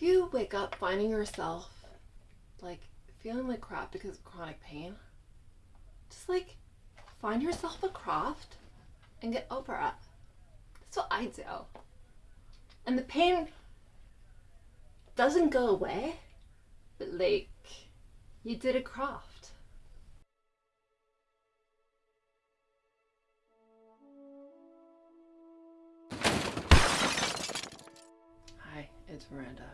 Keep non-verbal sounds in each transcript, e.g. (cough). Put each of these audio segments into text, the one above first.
If you wake up finding yourself like feeling like crap because of chronic pain, just like find yourself a craft and get over it. That's what I do. And the pain doesn't go away, but like you did a craft. Hi, it's Miranda.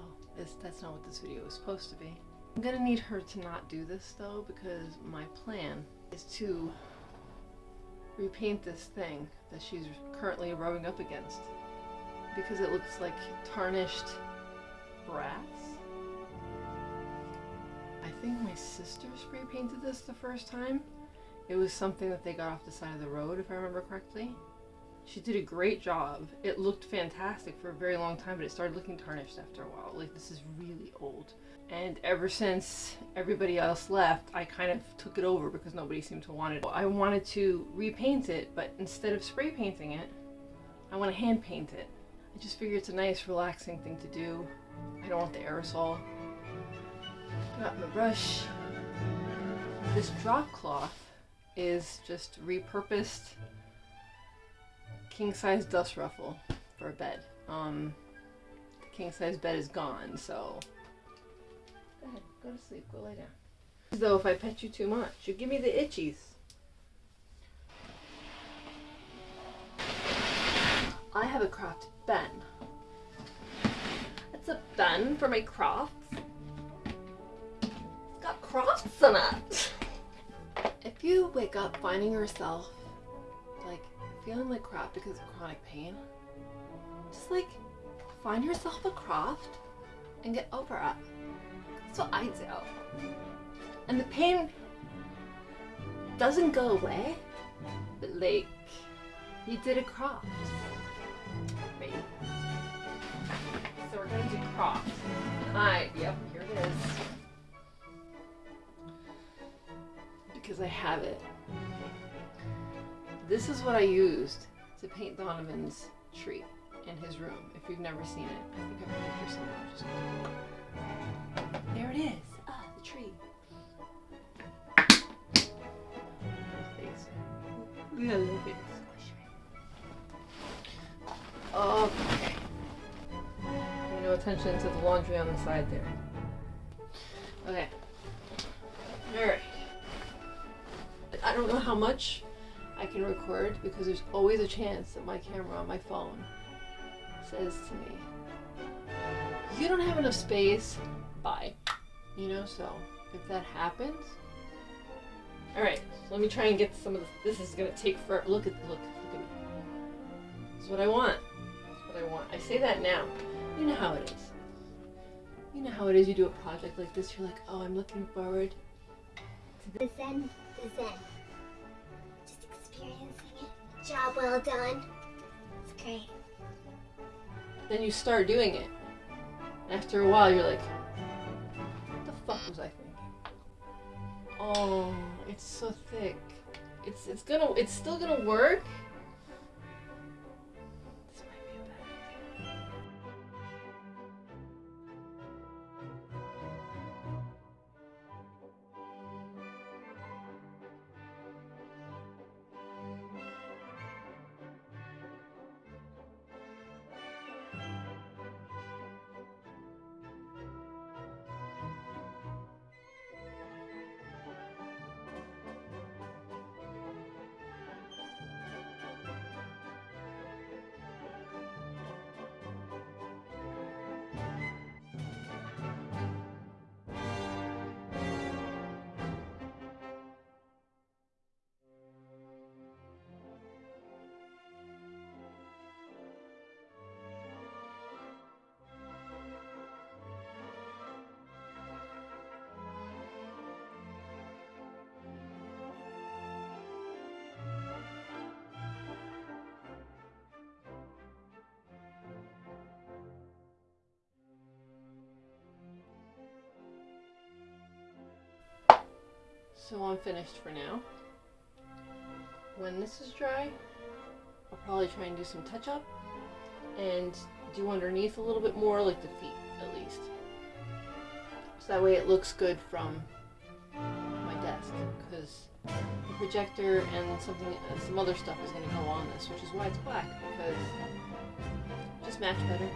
Well, this, that's not what this video is supposed to be. I'm gonna need her to not do this though because my plan is to repaint this thing that she's currently rubbing up against because it looks like tarnished brass. I think my sister spray painted this the first time. It was something that they got off the side of the road if I remember correctly. She did a great job. It looked fantastic for a very long time, but it started looking tarnished after a while. Like, this is really old. And ever since everybody else left, I kind of took it over because nobody seemed to want it. I wanted to repaint it, but instead of spray painting it, I want to hand paint it. I just figure it's a nice, relaxing thing to do. I don't want the aerosol. Got my brush. This drop cloth is just repurposed king size dust ruffle for a bed. Um, the king size bed is gone, so go ahead, go to sleep, go lay down. Though if I pet you too much, you give me the itchies. I have a craft bin. It's a bin for my crafts. It's got crafts in it. If you wake up finding yourself feeling like crap because of chronic pain, just like find yourself a craft and get over it. That's what I do. And the pain doesn't go away, but like you did a craft. Wait. So we're gonna do craft. I, yep, here it is. Because I have it. This is what I used to paint Donovan's tree in his room. If you've never seen it, I think I have a picture somewhere. There it is. Ah, the tree. Look at that face. Okay. Pay no attention to the laundry on the side there. Okay. Alright. I don't know how much I can record because there's always a chance that my camera on my phone says to me, you don't have enough space, bye. You know, so if that happens, alright, so let me try and get some of this. This is gonna take forever. Look at, look, look at me. This is what I want. That's what I want. I say that now. You know how it is. You know how it is, you do a project like this, you're like, oh, I'm looking forward to The Zen, the Zen. Job well done. It's great. then you start doing it. After a while, you're like, what the fuck was I thinking? Oh, it's so thick. It's it's gonna it's still gonna work. So I'm finished for now. When this is dry, I'll probably try and do some touch up and do underneath a little bit more, like the feet at least. So that way it looks good from my desk because the projector and something, uh, some other stuff is going to go on this, which is why it's black because just match better.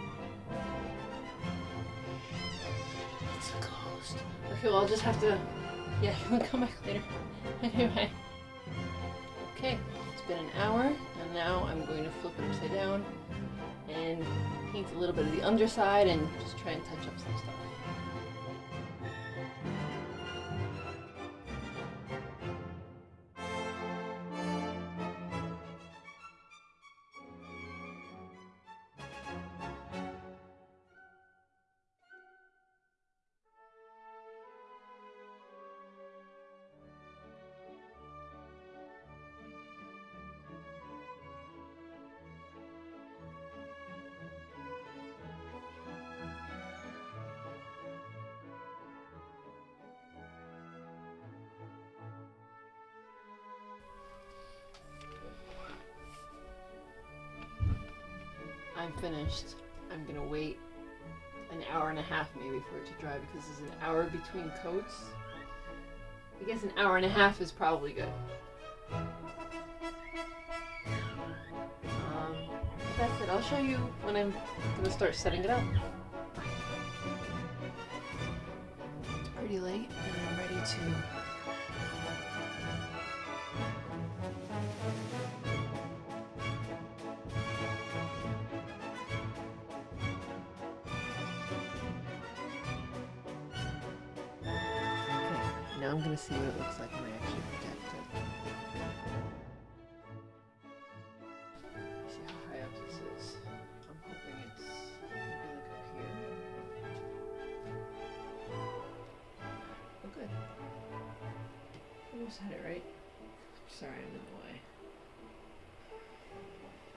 It's closed. Okay, well I'll just have to. Yeah, (laughs) can come back later. (laughs) Anyway. Okay, it's been an hour, and now I'm going to flip it upside down and paint a little bit of the underside and just try and touch up some stuff. I'm finished. I'm gonna wait an hour and a half maybe for it to dry because there's an hour between coats. I guess an hour and a half is probably good. Um, that's it. I'll show you when I'm gonna start setting it up. It's pretty late and I'm ready to now I'm gonna see what it looks like when I actually project it. See how high up this is. I'm hoping it's maybe like up here. Oh, good. Almost had it right. Sorry, I'm in the way.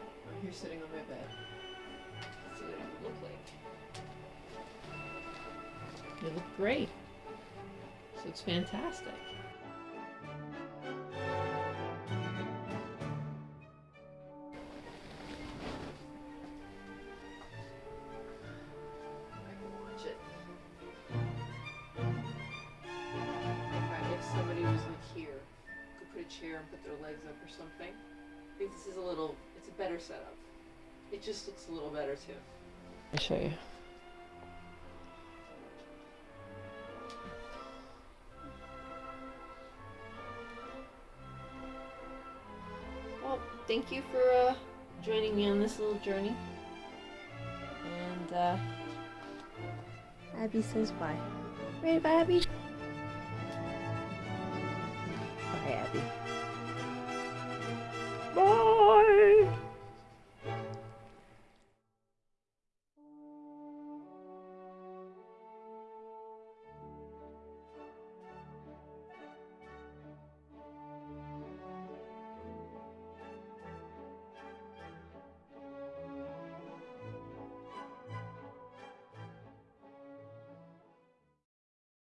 Oh, I'm here sitting on my bed. Let's see what it look like. You look great. This looks fantastic. I can watch it. If somebody was like here, could put a chair and put their legs up or something. I think this is a little, it's a better setup. It just looks a little better too. I'll show you. Thank you for uh, joining me on this little journey. And uh, Abby says bye. Right, Abby? Bye, Abby.